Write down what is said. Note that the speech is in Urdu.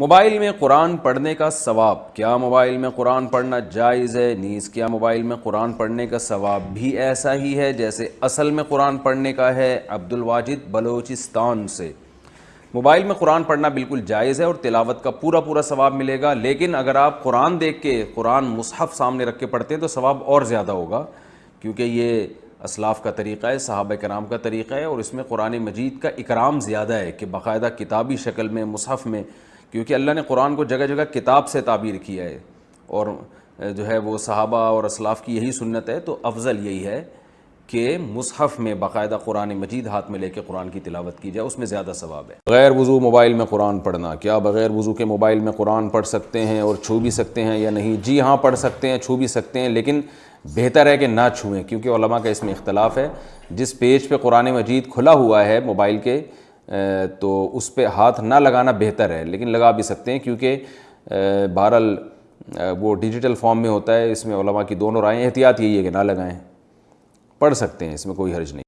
موبائل میں قرآن پڑھنے کا ثواب، کیا موبائل میں قرآن پڑھنا جائز ہے؟ نیز، کیا موبائل میں قرآن پڑھنے کا ثواب بھی ایسا ہی ہے جیسے اصل میں قرآن پڑھنے کا ہے عبد الواجد بلوچستان سے؟ موبائل میں قرآن پڑھنا بالکل جائز ہے اور تلاوت کا پورا پورا ثواب ملے گا، لیکن اگر آپ قرآن دیکھ کے قرآن مصحف سامنے رکھ کے پڑھتے ہیں تو ثواب اور زیادہ ہوگا، کیونکہ یہ اسلاف کا طریقہ ہے، صحابہ کرام کا طریقہ ہے اور اس میں قرآن مجید کا اکرام زیادہ ہے کہ باقاعدہ کتابی شکل میں، مصحف میں کیونکہ اللہ نے قرآن کو جگہ جگہ کتاب سے تعبیر کیا ہے اور جو ہے وہ صحابہ اور اسلاف کی یہی سنت ہے، تو افضل یہی ہے کہ مصحف میں باقاعدہ قرآن مجید ہاتھ میں لے کے قرآن کی تلاوت کی جائے، اس میں زیادہ ثواب ہے۔ غیر وضو موبائل میں قرآن پڑھنا، کیا بغیر وضو کے موبائل میں قرآن پڑھ سکتے ہیں اور چھو بھی سکتے ہیں یا نہیں؟ جی ہاں پڑھ سکتے ہیں، چھو بھی سکتے ہیں، لیکن بہتر ہے کہ نہ چھوئیں، کیونکہ علماء کا اس میں اختلاف ہے۔ جس پیج پہ قرآن مجید کھلا ہوا ہے موبائل کے تو اس پہ ہاتھ نہ لگانا بہتر ہے۔ لیکن لگا بھی سکتے ہیں کیونکہ بہرحال وہ ڈیجیٹل فارم میں ہوتا ہے۔ اس میں علماء کی دونوں رائے، احتیاط یہی ہے کہ نہ لگائیں۔ پڑھ سکتے ہیں، اس میں کوئی حرج نہیں۔